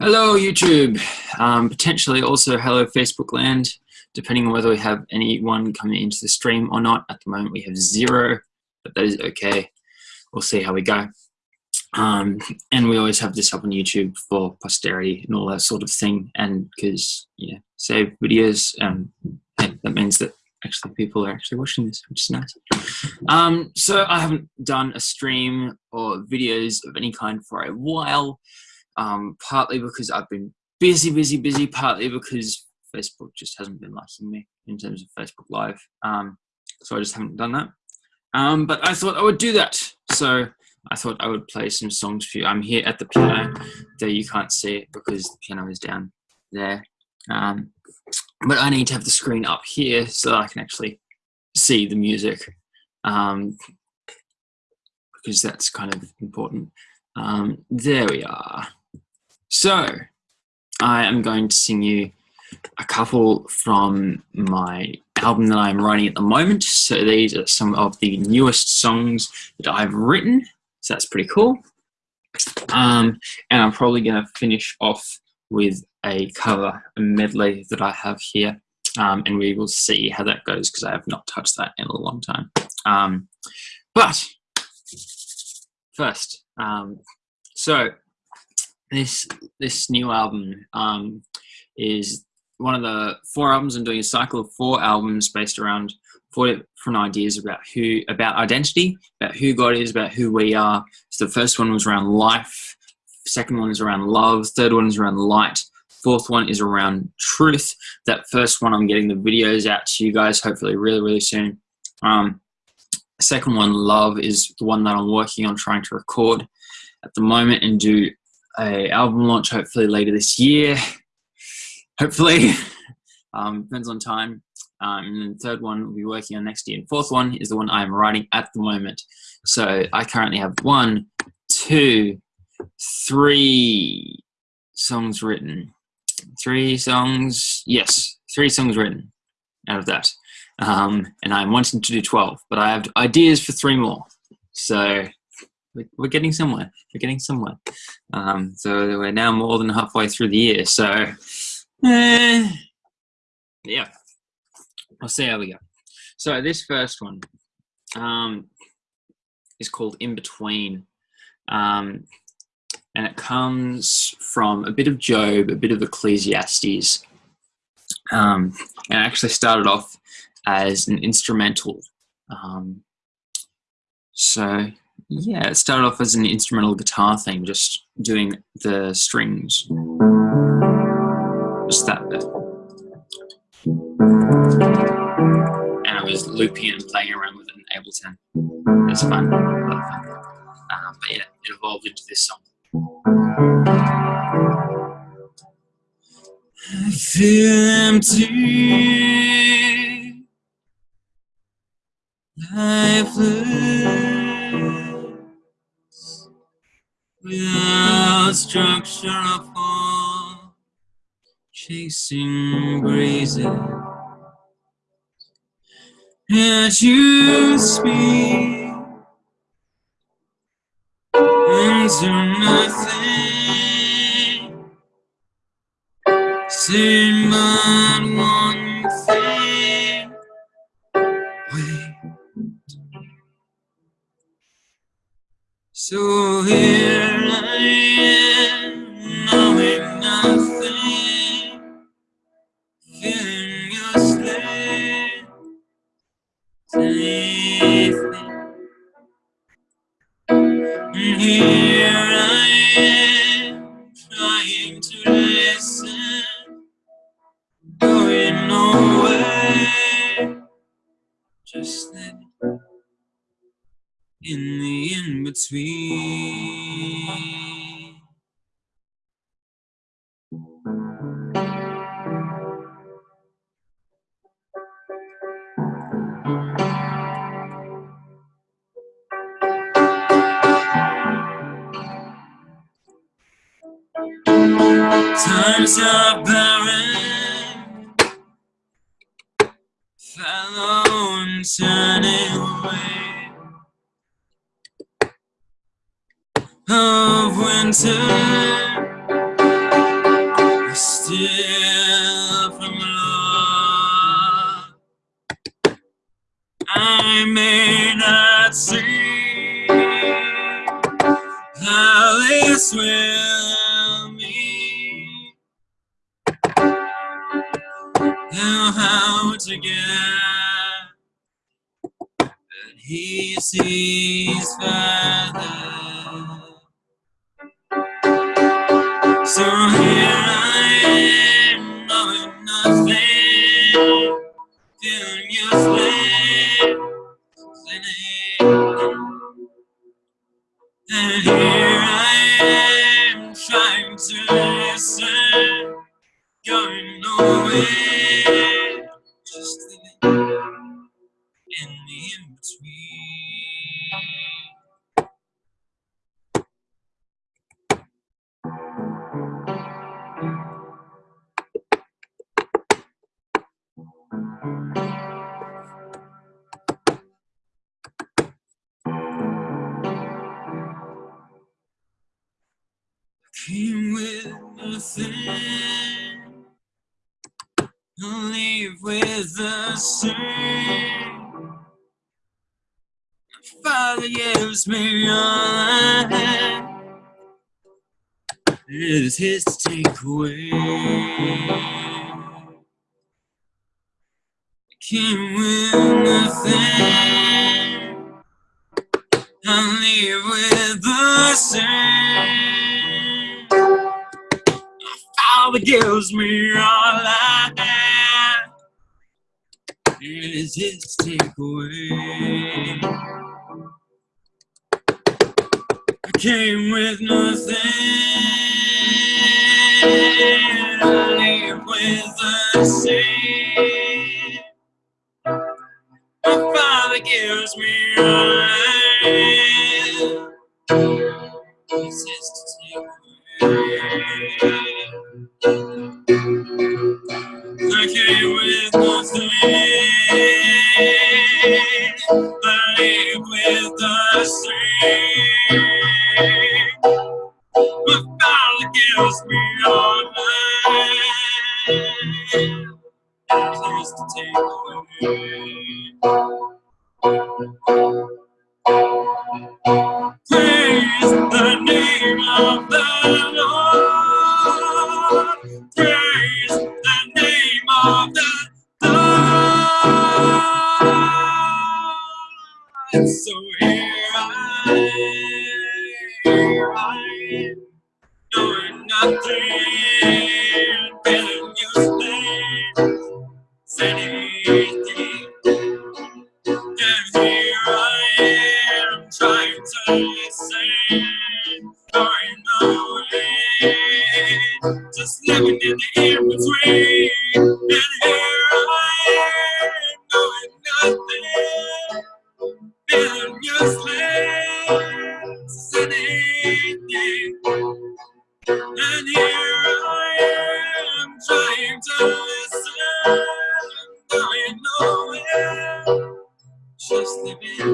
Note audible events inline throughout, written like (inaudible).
Hello, YouTube. Um, potentially also hello, Facebook land, depending on whether we have anyone coming into the stream or not. At the moment, we have zero, but that is okay. We'll see how we go. Um, and we always have this up on YouTube for posterity and all that sort of thing. And because, yeah, save videos, um, that means that actually people are actually watching this, which is nice. Um, so I haven't done a stream or videos of any kind for a while um, partly because I've been busy, busy, busy, partly because Facebook just hasn't been liking me in terms of Facebook Live. Um, so I just haven't done that. Um, but I thought I would do that. So I thought I would play some songs for you. I'm here at the piano. There you can't see it because the piano is down there. Um, but I need to have the screen up here so that I can actually see the music um, because that's kind of important. Um, there we are. So, I am going to sing you a couple from my album that I'm writing at the moment. So these are some of the newest songs that I've written. So that's pretty cool. Um, and I'm probably going to finish off with a cover, a medley that I have here. Um, and we will see how that goes because I have not touched that in a long time. Um, but first, um, so this this new album um, is one of the four albums. I'm doing a cycle of four albums based around four different ideas about who about identity, about who God is, about who we are. So the first one was around life. Second one is around love. Third one is around light. Fourth one is around truth. That first one, I'm getting the videos out to you guys hopefully really, really soon. Um, second one, love, is the one that I'm working on trying to record at the moment and do a album launch hopefully later this year. Hopefully, (laughs) um, depends on time. Um, and then the third one we'll be working on next year. And fourth one is the one I'm writing at the moment. So I currently have one, two, three songs written. Three songs, yes, three songs written out of that. Um, and I'm wanting to do 12, but I have ideas for three more. So we're getting somewhere. We're getting somewhere. Um, so we're now more than halfway through the year. So, eh, yeah, we'll see how we go. So this first one um, is called In Between. Um, and it comes from a bit of Job, a bit of Ecclesiastes. Um, and it actually started off as an instrumental. Um, so yeah, it started off as an instrumental guitar thing, just doing the strings. Just that bit. And I was looping and playing around with it in Ableton. It was fun, fun. Um, but yeah, it evolved into this song. I feel empty, lifeless without structure or form, chasing breezes. As you speak into nothing, saying but of winter I'll leave with the same. Father gives me all I have. It is his to take away. Came with nothing. Father gives me all I have. It is his to take away. I came with nothing. I leave with the same. My father gives me all living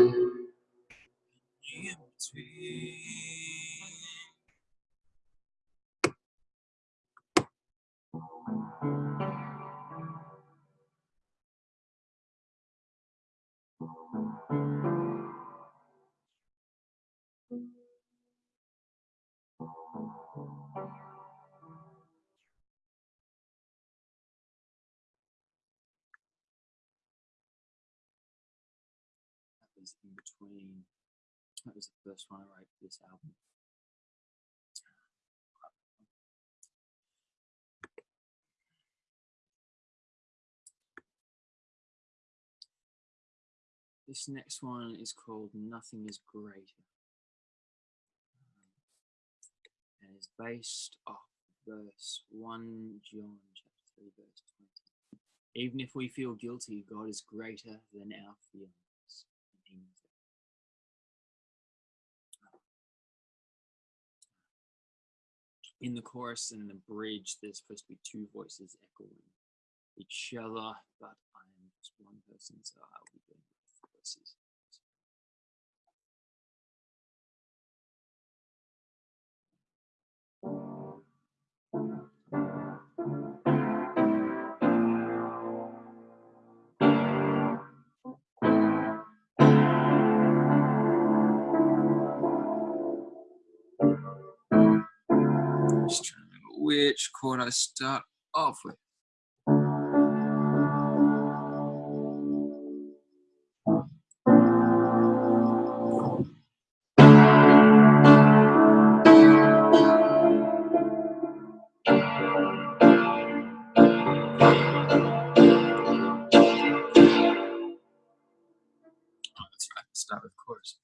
In between. That was the first one I wrote for this album. This next one is called Nothing is Greater. Um, and is based off verse 1 John chapter 3 verse 20. Even if we feel guilty, God is greater than our feelings. In the chorus and the bridge, there's supposed to be two voices echoing each other, but I am just one person, so I'll be doing both voices. which chord I start off with. Oh, start with chorus.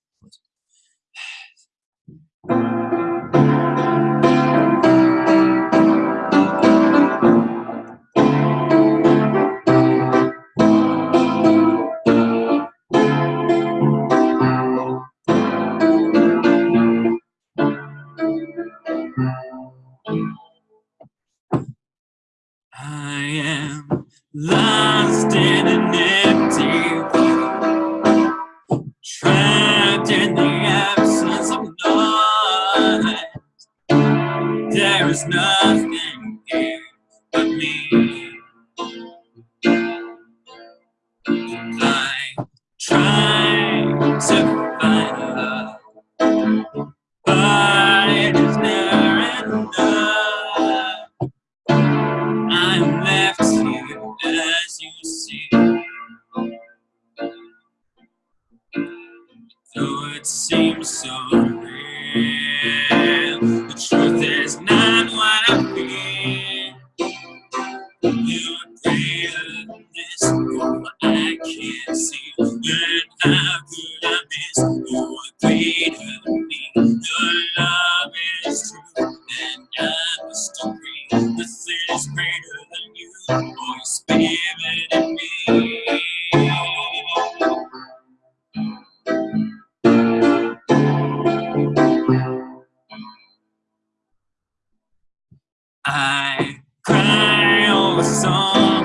Lost in an empty cry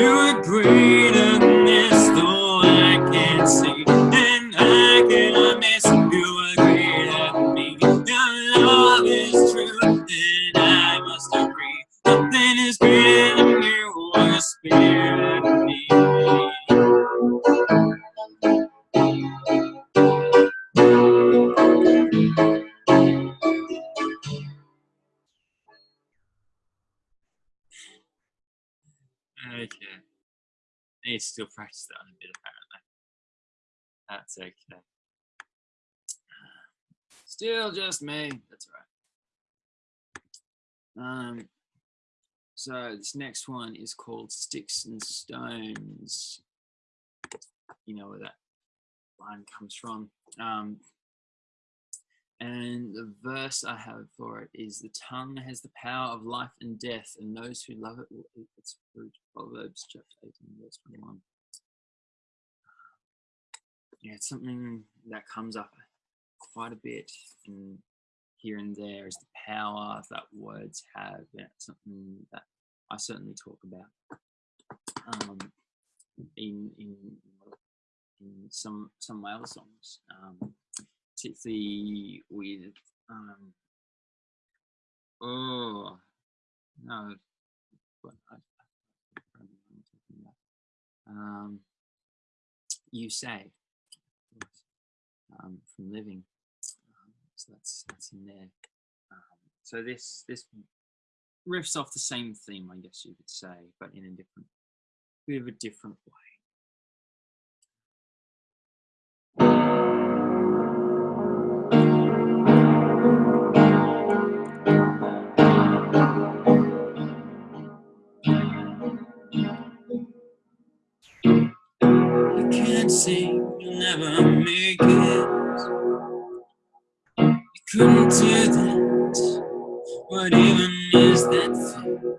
Ah. You're To still practice that a bit, apparently. That's okay. Still just me. That's right. Um, so this next one is called Sticks and Stones. You know where that line comes from. Um, and the verse I have for it is the tongue has the power of life and death, and those who love it will eat its fruit. Proverbs chapter 18, verse 21. Yeah, it's something that comes up quite a bit in here and there is the power that words have. Yeah, it's something that I certainly talk about um, in, in in some some of my other songs. Um, particularly with um oh no um you say um, from living um, so that's that's in there. Um, so this this riffs off the same theme I guess you could say but in a different bit of a different way I and never make it. You couldn't do that. What even is that thing?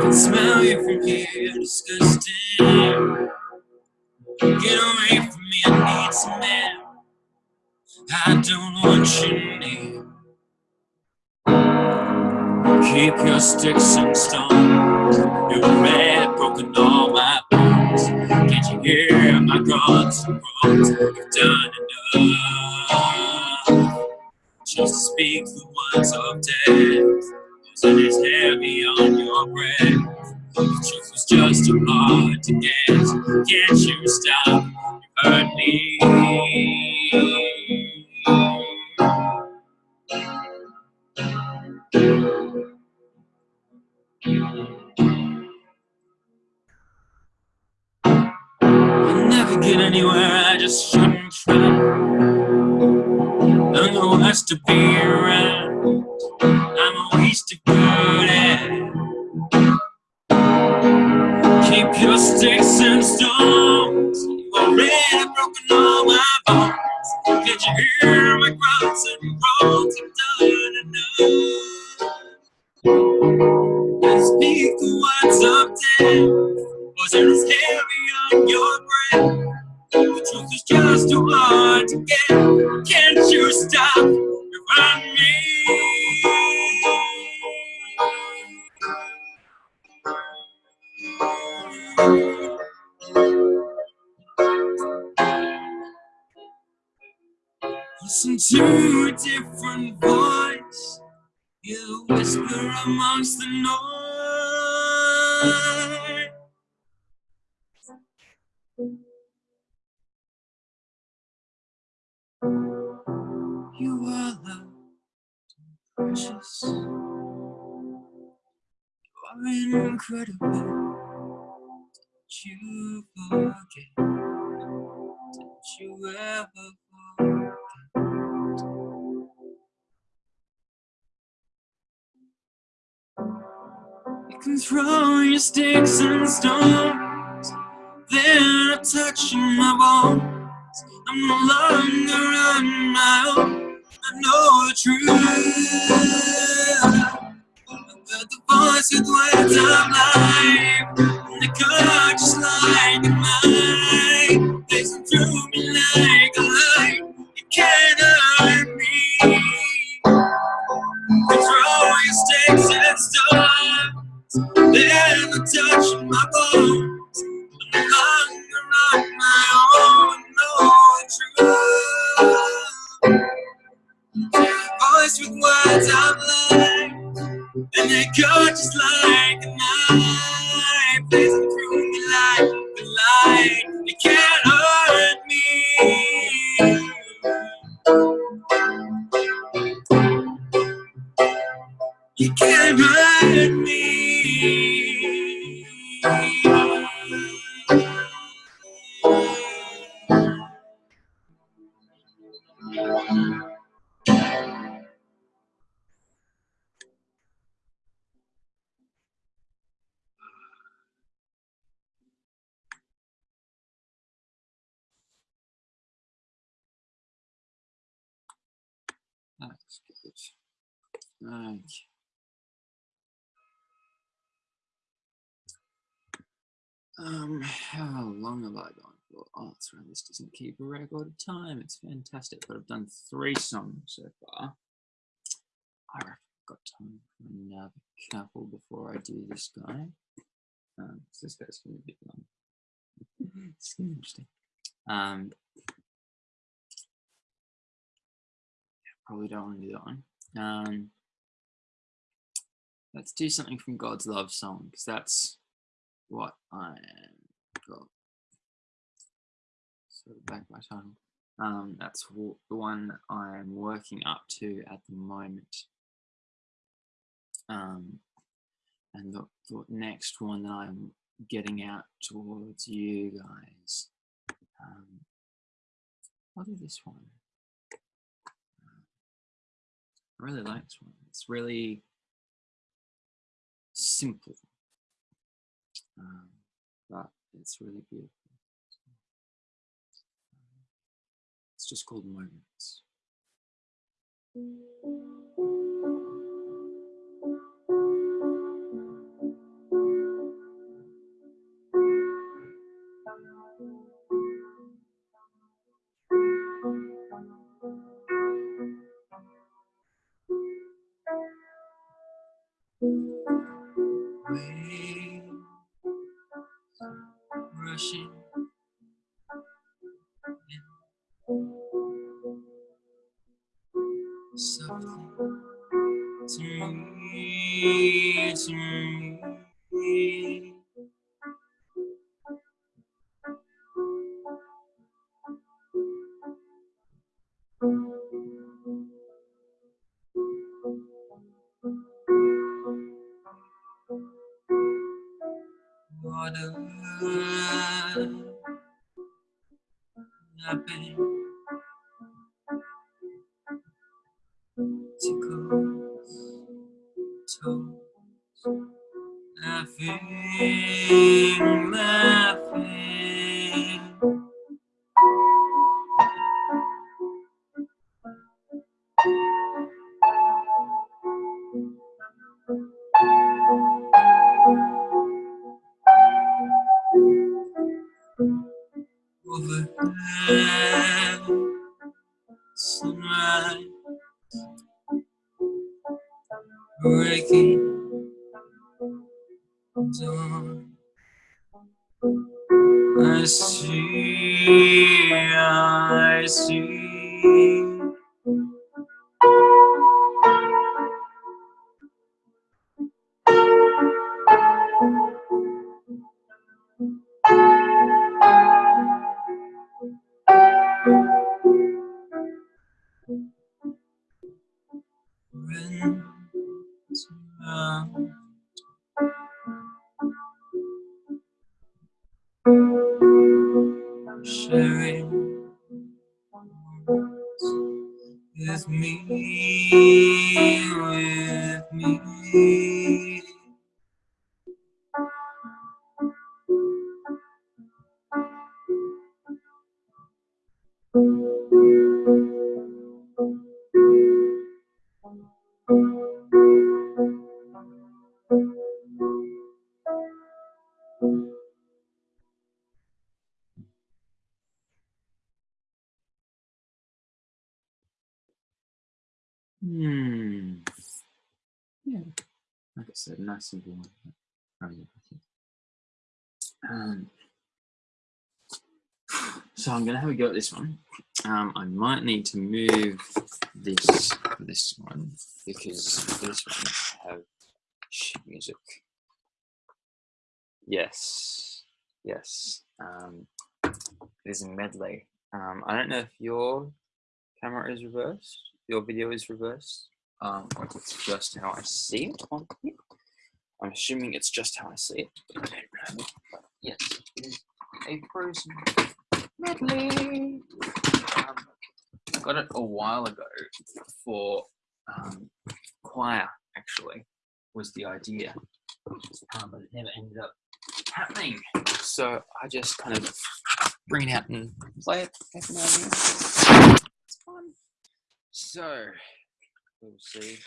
can smell you from here, disgusting. Get away from me, I need some air. I don't want you near. Keep your sticks and stones. You're red, broken all my bones. Can't you hear my grunts and groans? You've done enough just speak the words of death. It's heavy on your breath. The truth was just too hard to get. Can't you stop? You hurt me. Get anywhere, I just shouldn't try. I'm the worst to be around. I'm a waste of good at. Keep your sticks and stones. You already broken all my bones. Can't you hear my grunts and groans? I've done enough. I speak the words of death. Was it heavy on your breath? Just too hard to get. Can't you stop? Run me. Listen to a different voice. You whisper amongst the noise. Precious. You are incredible. Did you forget? Did you ever forget? You can throw your sticks and stones. They're touching my bones. I'm no longer on my own. Know the truth. But the voice with words of Um, how long have I gone for? Oh, that's right. This doesn't keep a record of time. It's fantastic. But I've done three songs so far. I've got time for another couple before I do this guy. Um, this guy's going to be a bit long. (laughs) it's gonna be interesting. Um, probably don't want to do that one. Um, let's do something from God's Love Song because that's what I got. So back my title. Um, that's the one I'm working up to at the moment. Um, and the, the next one that I'm getting out towards you guys. Um, I'll do this one. I really like this one. It's really simple, um, but it's really beautiful. It's just called moments. Rushing Like I said, nice simple one. Um, so I'm gonna have a go at this one. Um, I might need to move this this one because this one have music. Yes, yes. Um, it is a medley. Um, I don't know if your camera is reversed, your video is reversed, um, it's just how I see it on here. I'm assuming it's just how I see it, but. But yes, it is a frozen medley. Um, I got it a while ago for um, choir, actually, was the idea. Um, but it never ended up happening. So I just kind of bring it out and play it. It's fun. So we'll see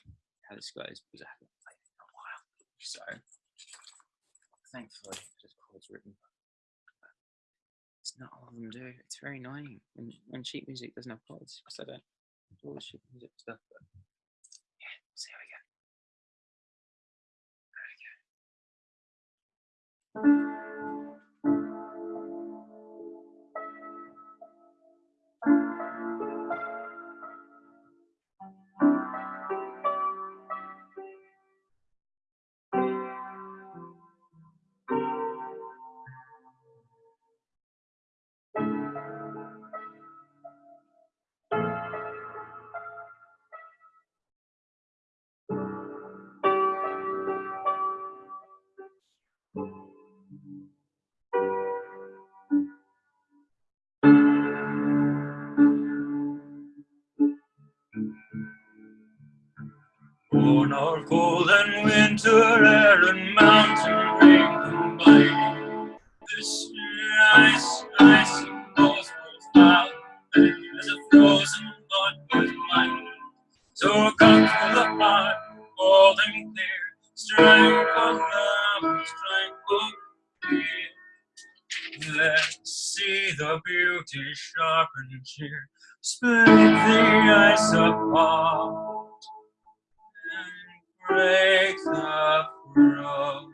how this goes because I haven't played in a while. So thankfully, just chords written. It's not all of them do. It's very annoying when, when sheet music doesn't have chords because I don't do all the sheet music stuff. But yeah, we'll see how we go. crazy. worn cold and winter air and mountain rain combined. This ice, ice and those worthwhile, as a frozen blood with mine. So come from the heart, cold and clear, strength of love, strength of fear. Let's see the beauty sharp and split the ice apart breaks the road.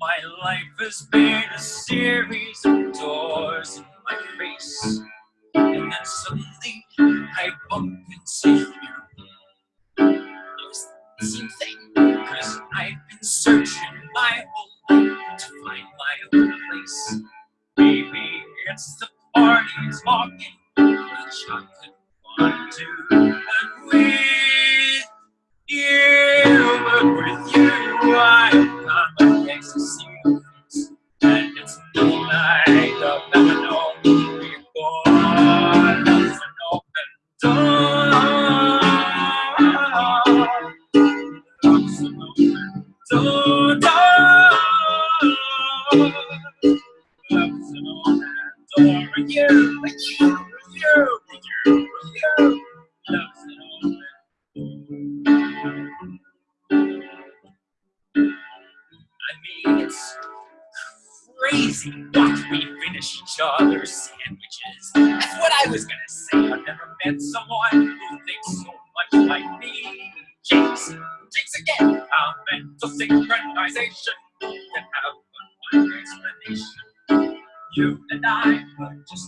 My life has been a series of doors in my face. And then suddenly I bump into you. It's the same thing, cause I've been searching my whole life to find my own place. Maybe it's the parties walking, the chocolate. Synchronization can have one explanation. You and I were just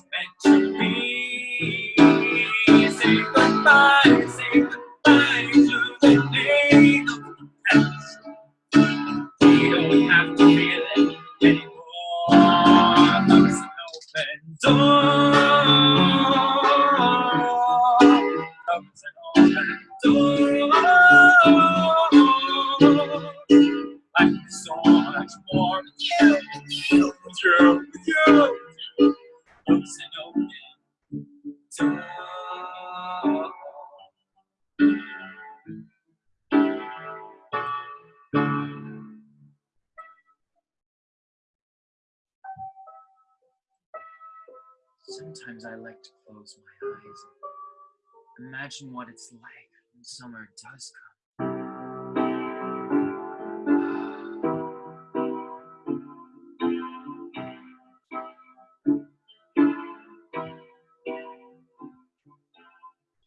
close my eyes imagine what it's like when summer does come.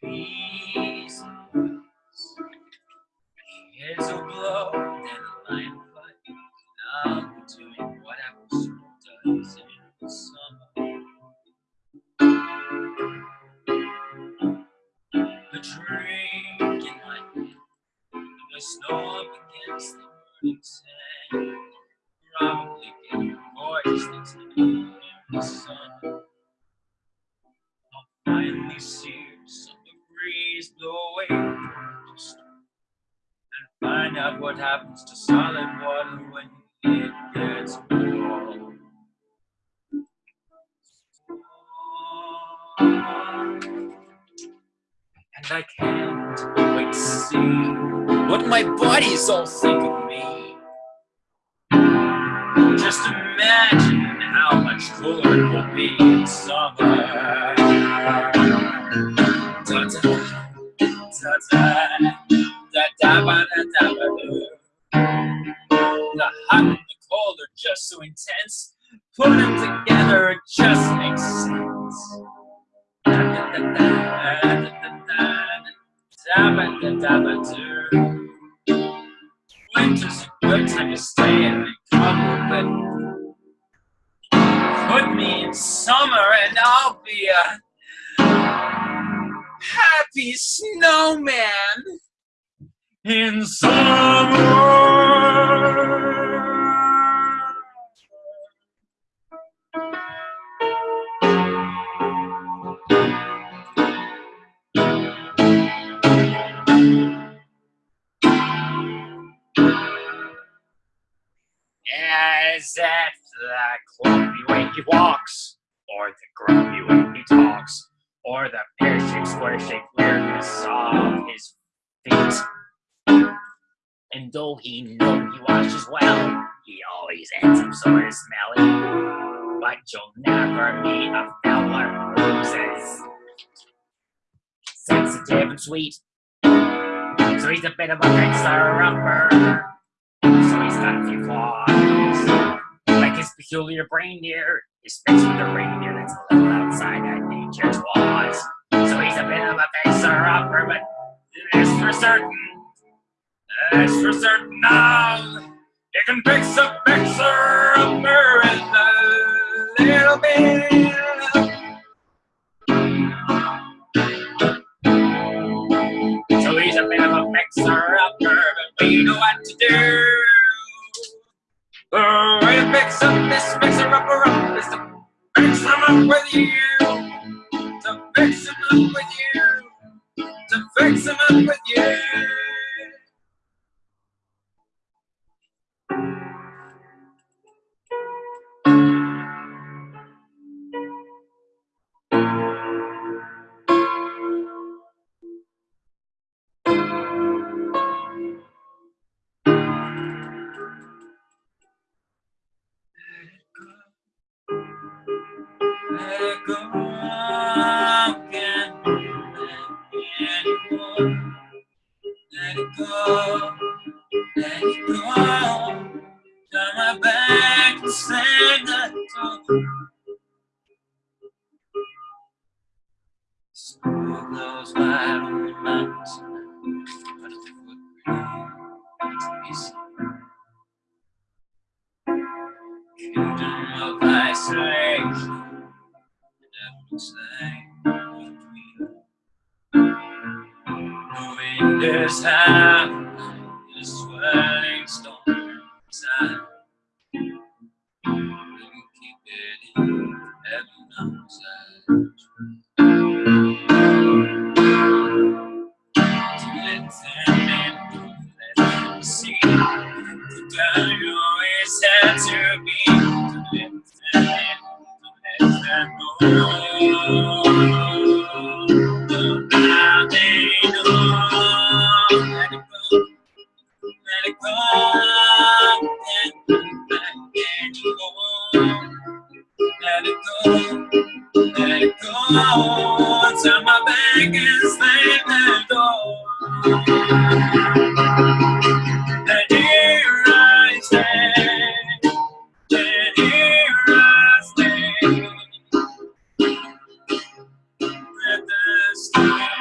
Peace. Here's a blow, happens to solid water when it gets warm. And I can't wait to see what my body's all Winter's a good time to stay in the cover, but put me in summer and I'll be a happy snowman. In summer. Is it the clumpy way he walks, or the grumpy way he talks, or the pear-shaped, square-shaped weirdness of his feet? And though he know he washes well, he always ends up sort smelly. But you'll never meet a fella who's as sensitive and sweet. So he's a bit of a fixer-upper. So he's got a few flaws. His peculiar reindeer, his face with a reindeer that's a little outside of nature's laws. So he's a bit of a fixer-upper, but this for certain, this for certain now, you can fix a fixer-upper in a little bit. So he's a bit of a fixer-upper, but we know what to do. Way to fix up this fixer-upper up is to fix him up with you. To fix him up with you. To fix him up with you. Let it go. Come my back and the door. Smooth those wide open mountains, but would be easy. Kingdom of isolation, it never looks like the wind the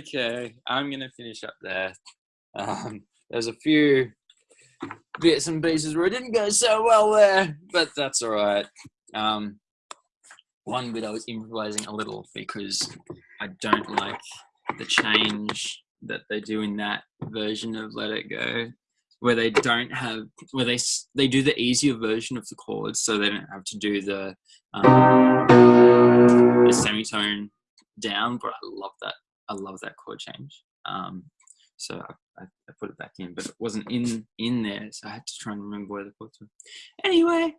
okay, I'm gonna finish up there. Um, there's a few bits and pieces where it didn't go so well there, but that's all right. Um, one bit I was improvising a little because I don't like the change that they do in that version of Let It Go, where they don't have where they they do the easier version of the chords, so they don't have to do the um, the semitone down. But I love that. I love that chord change. Um, so I, I, I put it back in, but it wasn't in in there, so I had to try and remember where the chords were. Anyway,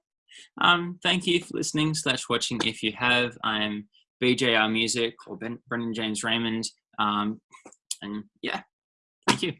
um, thank you for listening slash watching. If you have, I am BJR Music or ben, Brendan James Raymond. Um, and yeah, thank you.